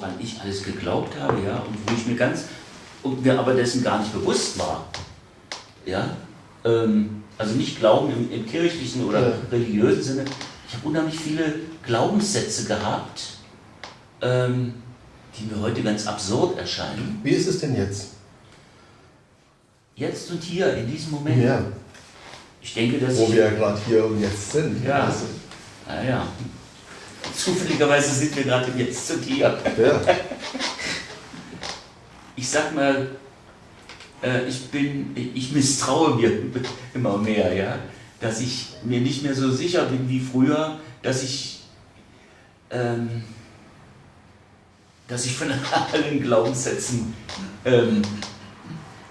woran ich alles geglaubt habe, ja, und wo ich mir ganz, und mir aber dessen gar nicht bewusst war. Ja, ähm, also nicht Glauben im, im kirchlichen oder ja. religiösen Sinne. Ich habe unheimlich viele Glaubenssätze gehabt, ähm, die mir heute ganz absurd erscheinen. Wie ist es denn jetzt? Jetzt und hier, in diesem Moment. Ja. Ich denke, dass Wo wir ja gerade hier und jetzt sind. Ja. Also. Naja. Zufälligerweise sind wir gerade jetzt und hier. Ja. Ich sag mal, äh, ich bin, ich misstraue mir immer mehr, ja, dass ich mir nicht mehr so sicher bin wie früher, dass ich, ähm, dass ich von allen Glaubenssätzen ähm,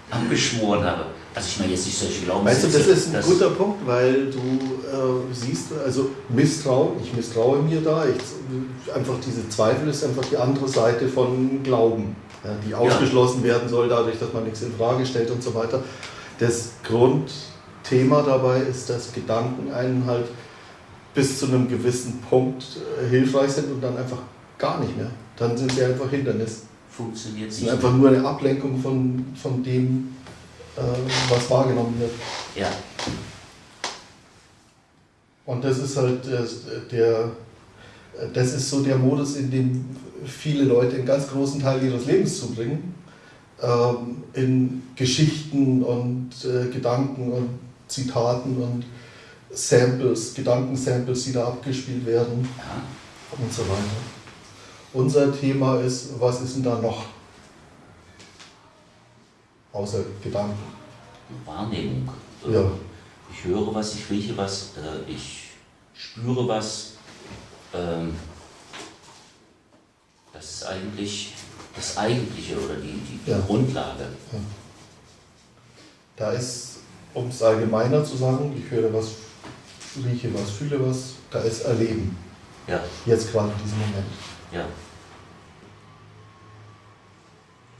abgeschworen habe. Also ich meine jetzt nicht solche Glaubenssätze. Weißt du, das ist ein guter Punkt, weil du äh, siehst, also Misstrauen, ich misstraue mir da, ich, einfach diese Zweifel ist einfach die andere Seite von Glauben, ja, die ausgeschlossen ja. werden soll dadurch, dass man nichts in Frage stellt und so weiter. Das Grundthema dabei ist, dass Gedanken einen halt bis zu einem gewissen Punkt äh, hilfreich sind und dann einfach gar nicht mehr. Dann sind sie einfach Hindernis. Funktioniert sie. einfach nur eine Ablenkung von, von dem, was wahrgenommen wird. Ja. Und das ist halt äh, der, das ist so der Modus, in dem viele Leute einen ganz großen Teil ihres Lebens zubringen, ähm, in Geschichten und äh, Gedanken und Zitaten und Samples, Gedankensamples, die da abgespielt werden und so weiter. Unser Thema ist, was ist denn da noch? Außer Gedanken. Wahrnehmung. Ja. Ich höre was, ich rieche was, äh, ich spüre was. Ähm, das ist eigentlich das Eigentliche oder die, die, ja. Grundlage. Ja. Da ist, um es allgemeiner zu sagen, ich höre was, rieche was, fühle was, da ist Erleben. Ja. Jetzt gerade in diesem Moment. Ja.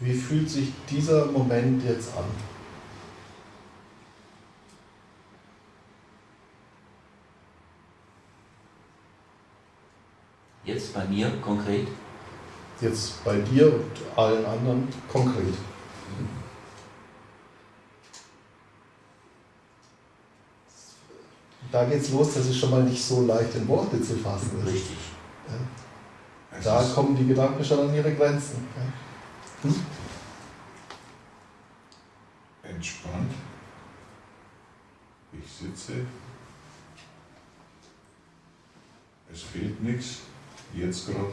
Wie fühlt sich dieser Moment jetzt an? Jetzt bei mir konkret? Jetzt bei dir und allen anderen konkret. Da geht es los, das ist schon mal nicht so leicht in Worte zu fassen ist. Richtig. Ja. Da kommen die Gedanken schon an ihre Grenzen. Ja. Hm? Entspannt. Ich sitze. Es fehlt nichts. Jetzt gerade.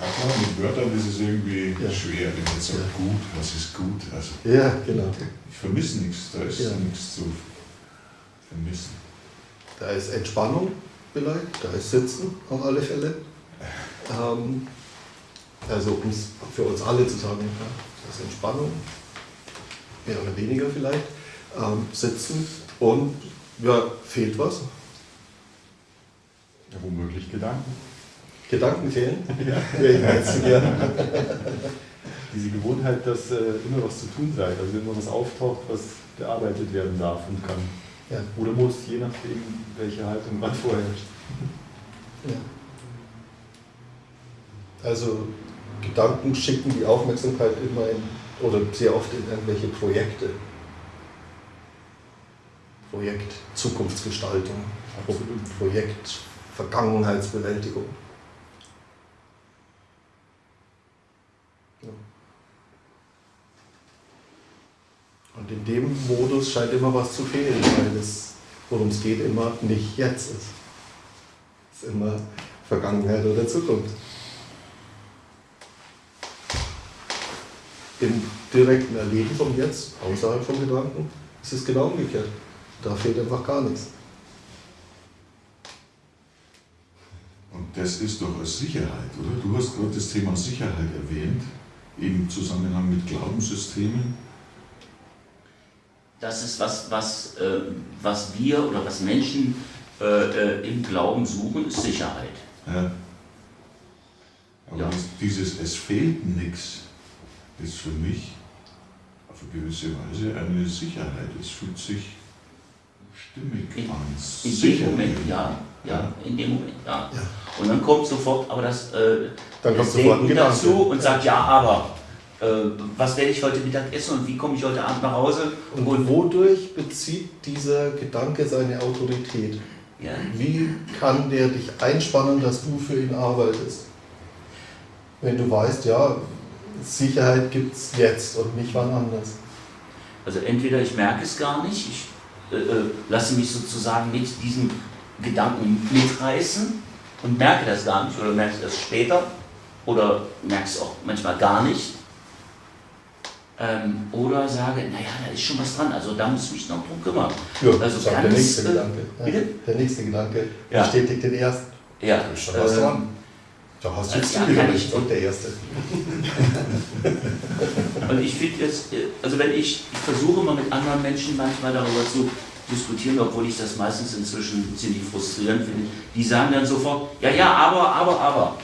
Ja klar, mit Wörtern ist es irgendwie ja. schwer, wenn jetzt sagt, ja. gut, was ist gut? Also, ja, genau. Ich vermisse nichts, da ist ja. nichts zu vermissen. Da ist Entspannung vielleicht, da ist Sitzen auf alle Fälle. Ähm, also um es für uns alle zu sagen, das ist Entspannung, mehr oder weniger vielleicht, ähm, Sitzen und ja, fehlt was, ja, womöglich Gedanken. Gedanken fehlen? Ja. Wäre ich zu gern. Diese Gewohnheit, dass äh, immer was zu tun sei, also immer was auftaucht, was bearbeitet werden darf und kann. Ja. Oder muss, je nachdem, welche Haltung man vorherrscht. Ja. Also Gedanken schicken die Aufmerksamkeit immer in, oder sehr oft in irgendwelche Projekte. Projekt Zukunftsgestaltung, Absolut. Projekt Vergangenheitsbewältigung. Und in dem Modus scheint immer was zu fehlen, weil es, worum es geht, immer nicht jetzt ist. Es ist immer Vergangenheit oder Zukunft. Im direkten Erleben vom Jetzt, außerhalb von Gedanken, ist es genau umgekehrt. Da fehlt einfach gar nichts. das ist doch eine Sicherheit, oder? Du hast gerade das Thema Sicherheit erwähnt, im Zusammenhang mit Glaubenssystemen. Das ist was, was, äh, was wir oder was Menschen äh, äh im Glauben suchen, ist Sicherheit. Ja. Aber ja. dieses Es fehlt nichts ist für mich auf eine gewisse Weise eine Sicherheit. Es fühlt sich stimmig in, an. In dem Moment, ja. ja. In dem Moment, ja. ja. Und dann kommt sofort aber das, äh, dann das Denken dazu und sagt, ja, aber äh, was werde ich heute Mittag essen und wie komme ich heute Abend nach Hause? Und, und wodurch bezieht dieser Gedanke seine Autorität? Ja. Wie kann der dich einspannen, dass du für ihn arbeitest? Wenn du weißt, ja, Sicherheit gibt es jetzt und nicht wann anders. Also entweder ich merke es gar nicht, ich äh, äh, lasse mich sozusagen mit diesem Gedanken mitreißen und merke das gar nicht oder merke es erst später oder merke es auch manchmal gar nicht. Ähm, oder sage, naja, da ist schon was dran, also da muss ich mich noch drum kümmern. Ja, also ganz, der nächste äh, Gedanke. Bitte? Der nächste Gedanke ja. bestätigt den ersten. Ja. Da ist schon was ähm, dran. Da hast du jetzt zugehört, und der Erste. und ich finde jetzt, also wenn ich, ich versuche mal mit anderen Menschen manchmal darüber zu diskutieren, obwohl ich das meistens inzwischen ziemlich frustrierend finde, die sagen dann sofort, ja, ja, aber, aber, aber.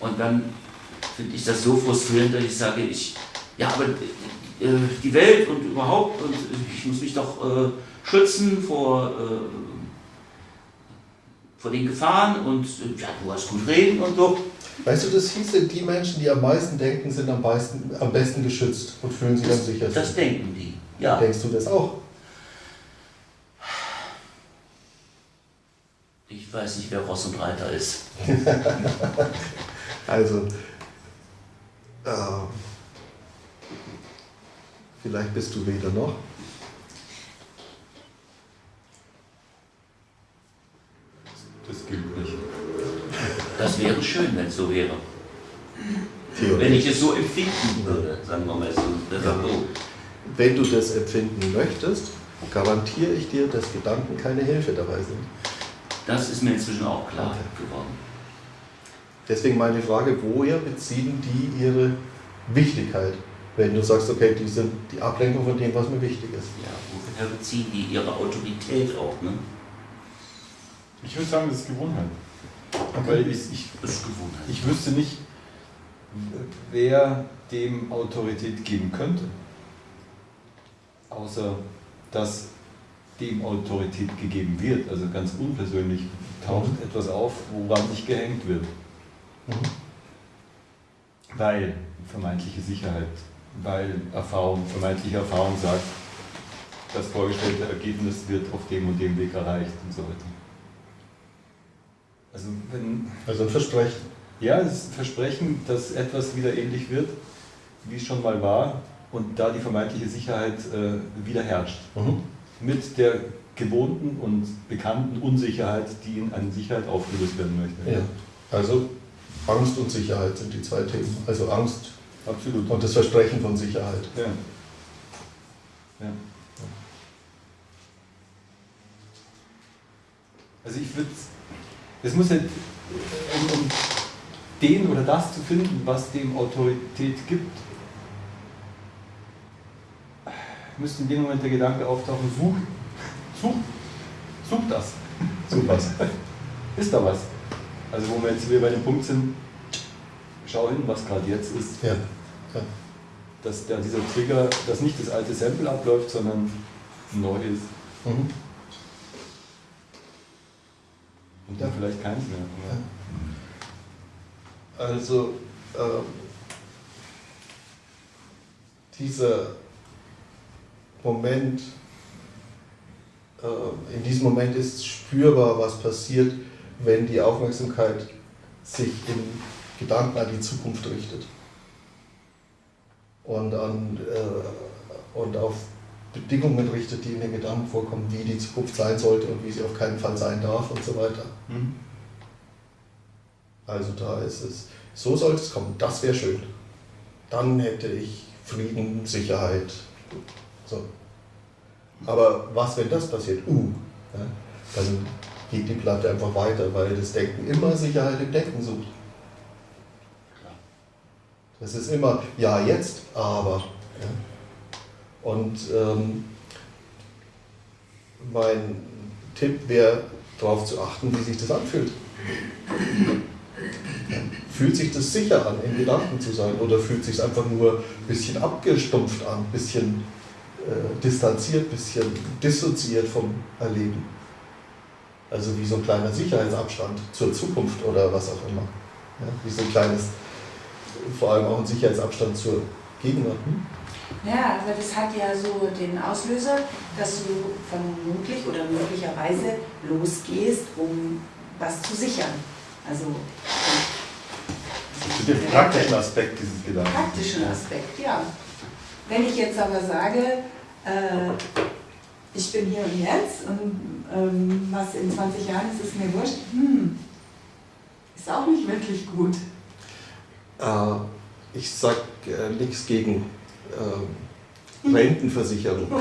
Und dann finde ich das so frustrierend, dass ich sage, ich, ja, aber äh, die Welt und überhaupt, und ich muss mich doch äh, schützen vor, äh, vor den Gefahren und äh, ja, du hast gut reden und so. Weißt du, das hieße, die Menschen, die am meisten denken, sind am, meisten, am besten geschützt und fühlen sich das, dann sicher. Das denken die, ja. Denkst du das auch? Ich weiß nicht, wer Ross und Reiter ist. also, äh, vielleicht bist du weder noch. Das gilt nicht. Das wäre schön, wenn es so wäre. Wenn ich es so empfinden würde, sagen wir mal so. Ja. Wenn du das empfinden möchtest, garantiere ich dir, dass Gedanken keine Hilfe dabei sind. Das ist mir inzwischen auch klar okay. geworden. Deswegen meine Frage, woher beziehen die ihre Wichtigkeit? Wenn du sagst, okay, die sind die Ablenkung von dem, was mir wichtig ist. Ja, woher beziehen die ihre Autorität auch? Ne? Ich würde sagen, das ist Gewohnheit. Okay. Weil ich, ich, das ist Gewohnheit. ich wüsste nicht, wer dem Autorität geben könnte. Außer dass dem Autorität gegeben wird. Also ganz unpersönlich taucht mhm. etwas auf, woran sich gehängt wird. Mhm. Weil vermeintliche Sicherheit, weil Erfahrung, vermeintliche Erfahrung sagt, das vorgestellte Ergebnis wird auf dem und dem Weg erreicht und so weiter. Also, wenn, also ein Versprechen. Ja, es ist ein Versprechen, dass etwas wieder ähnlich wird, wie es schon mal war und da die vermeintliche Sicherheit äh, wieder herrscht. Mhm. Mit der gewohnten und bekannten Unsicherheit, die in eine Sicherheit aufgelöst werden möchte. Ja. Also Angst und Sicherheit sind die zwei Themen. Also Angst Absolut. und das Versprechen von Sicherheit. Ja. ja. Also ich würde, es muss halt, um, um den oder das zu finden, was dem Autorität gibt, müsste in dem Moment der Gedanke auftauchen, such, such, such das. Such was. Ist da was? Also wo wir jetzt wieder bei dem Punkt sind, schau hin, was gerade jetzt ist. Ja. ja. Dass der, dieser Trigger, dass nicht das alte Sample abläuft, sondern neu ist. Mhm. Und dann vielleicht keins mehr. Ja. Also ähm, dieser Moment, äh, in diesem Moment ist spürbar, was passiert, wenn die Aufmerksamkeit sich in Gedanken an die Zukunft richtet und, an, äh, und auf Bedingungen richtet, die in den Gedanken vorkommen, wie die Zukunft sein sollte und wie sie auf keinen Fall sein darf und so weiter. Mhm. Also da ist es, so sollte es kommen, das wäre schön. Dann hätte ich Frieden, Sicherheit. So. Aber was, wenn das passiert? Uh, ja, dann geht die Platte einfach weiter, weil das Denken immer Sicherheit im Denken sucht. Das ist immer, ja, jetzt, aber. Ja. Und ähm, mein Tipp wäre, darauf zu achten, wie sich das anfühlt. Fühlt sich das sicher an, in Gedanken zu sein, oder fühlt sich einfach nur ein bisschen abgestumpft an, ein bisschen äh, distanziert, ein bisschen dissoziiert vom Erleben? Also wie so ein kleiner Sicherheitsabstand zur Zukunft oder was auch immer. Ja, wie so ein kleines, vor allem auch ein Sicherheitsabstand zur Gegenwart. Hm? Ja, aber das hat ja so den Auslöser, dass du vermutlich oder möglicherweise losgehst, um was zu sichern. Also Den praktischen Aspekt dieses Gedankens. praktischen Aspekt, ja. Wenn ich jetzt aber sage, äh, ich bin hier und jetzt und ähm, was in 20 Jahren ist, ist mir wurscht, hm, ist auch nicht wirklich gut. Äh, ich sage äh, nichts gegen äh, Rentenversicherung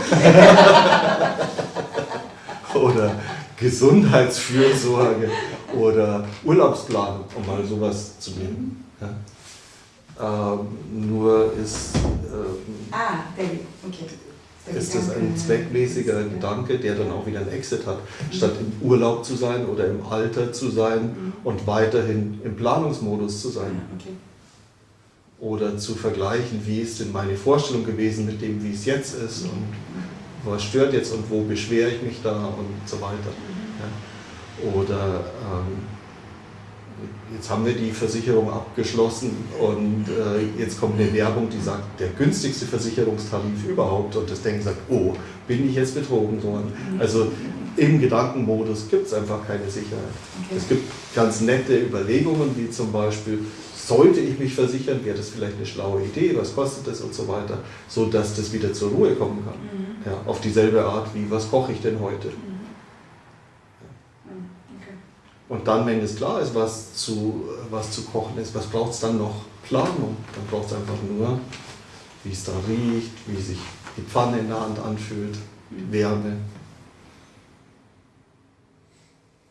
oder Gesundheitsfürsorge oder Urlaubsplanung, um mal sowas zu nehmen. Ja. Ähm, nur ist, ähm, Ah, okay. Ist das ein zweckmäßiger. Gedanke, der dann auch wieder einen Exit hat, statt im Urlaub zu sein oder im Alter zu sein Mhm. und weiterhin im Planungsmodus zu Ja, sein. okay. Oder zu vergleichen, wie ist denn meine Vorstellung gewesen mit dem, wie es jetzt ist und was stört jetzt und wo beschwere ich mich da und so weiter. Ja. Oder ähm, jetzt haben wir die Versicherung abgeschlossen und äh, jetzt kommt eine Werbung, die sagt, der günstigste Versicherungstarif überhaupt und das Denken sagt, oh, bin ich jetzt betrogen worden. Also im Gedankenmodus gibt es einfach keine Sicherheit. Okay. Es gibt ganz nette Überlegungen, wie zum Beispiel, sollte ich mich versichern, wäre das vielleicht eine schlaue Idee, was kostet das und so weiter, so dass das wieder zur Ruhe kommen kann. Mhm. Ja, auf dieselbe Art wie, was koche ich denn heute? Mhm. Okay. Und dann, wenn es klar ist, was zu, was zu kochen ist, was braucht es dann noch? Planung. Dann braucht es einfach nur, wie es da riecht, wie sich die Pfanne in der Hand anfühlt, Wärme.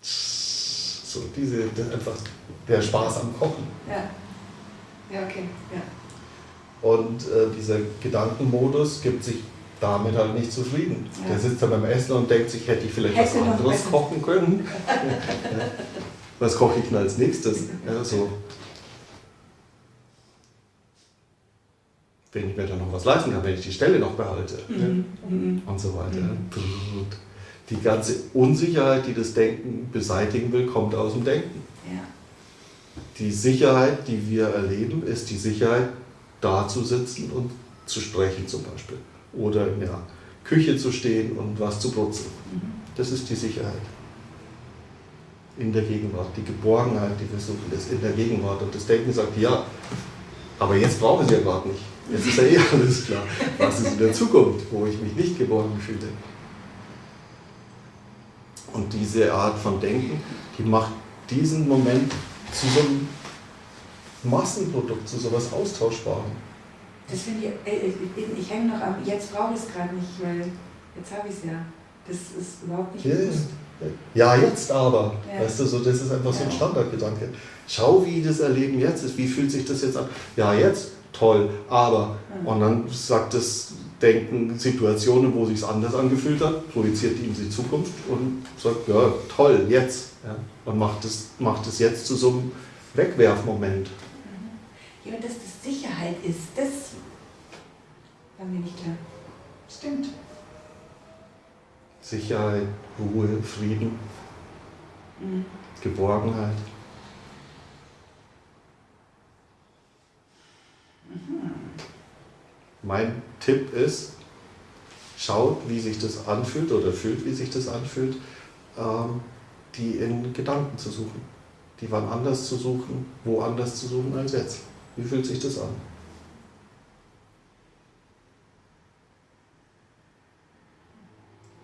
So, diese, einfach der Spaß am Kochen. Ja. Ja, okay. Ja. Und äh, dieser Gedankenmodus gibt sich damit halt nicht zufrieden. Ja. Der sitzt dann beim Essen und denkt sich, hätte ich vielleicht Hätte was anderes besser. kochen können. Was koche ich denn als nächstes? Ja, so. Wenn ich mir dann noch was leisten kann, wenn ich die Stelle noch behalte. Mhm. Mhm. Und so weiter. Die ganze Unsicherheit, die das Denken beseitigen will, kommt aus dem Denken. Ja. Die Sicherheit, die wir erleben, ist die Sicherheit, da zu sitzen und zu sprechen zum Beispiel. Oder in der Küche zu stehen und was zu putzen. Das ist die Sicherheit. In der Gegenwart. Die Geborgenheit, die wir suchen, ist in der Gegenwart. Und das Denken sagt, ja, aber jetzt brauche ich es ja gerade nicht. Jetzt ist ja eh alles klar. Was ist in der Zukunft, wo ich mich nicht geborgen fühle? Und diese Art von Denken, die macht diesen Moment zu so einem Massenprodukt, zu so etwas Austauschbarem. Das finde ich, äh, ich, ich, ich hänge noch am, jetzt brauche ich es gerade nicht, weil jetzt habe ich es ja. Das ist überhaupt nicht Ja, bewusst. Ja, jetzt aber. Ja. Weißt du, so, das ist einfach so ein. Standardgedanke. Schau, wie das Erleben jetzt ist. Wie fühlt sich das jetzt an? Ja, jetzt toll, aber. Mhm. Und dann sagt das Denken Situationen, wo sich anders angefühlt hat, projiziert die in die Zukunft und sagt, ja, toll, jetzt. Ja. Und macht es macht es jetzt zu so einem Wegwerfmoment. Ja, aber dass das Sicherheit ist, das war mir nicht klar. Stimmt. Sicherheit, Ruhe, Frieden, Mhm. Geborgenheit. Mein Tipp ist, schaut, wie sich das anfühlt oder fühlt, wie sich das anfühlt, ähm, die in Gedanken zu suchen. Die wann anders zu suchen, woanders zu suchen als jetzt. Wie fühlt sich das an?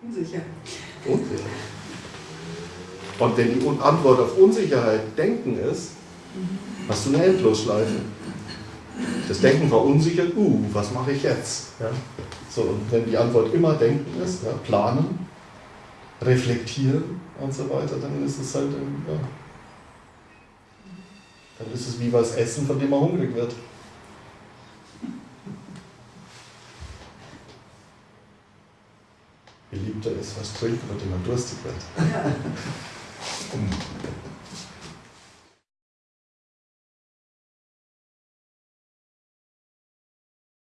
Unsicher. Unsicher. Und wenn die Antwort auf Unsicherheit Denken ist, hast du eine Endlosschleife. Das Denken verunsichert, uh, was mache ich jetzt? Ja? So, und wenn die Antwort immer Denken ist, ja, planen, reflektieren und so weiter, dann ist es halt, ähm, ja, dann ist es wie was essen, von dem man hungrig wird. Beliebter ist was trinken, von dem man durstig wird. Ja. Um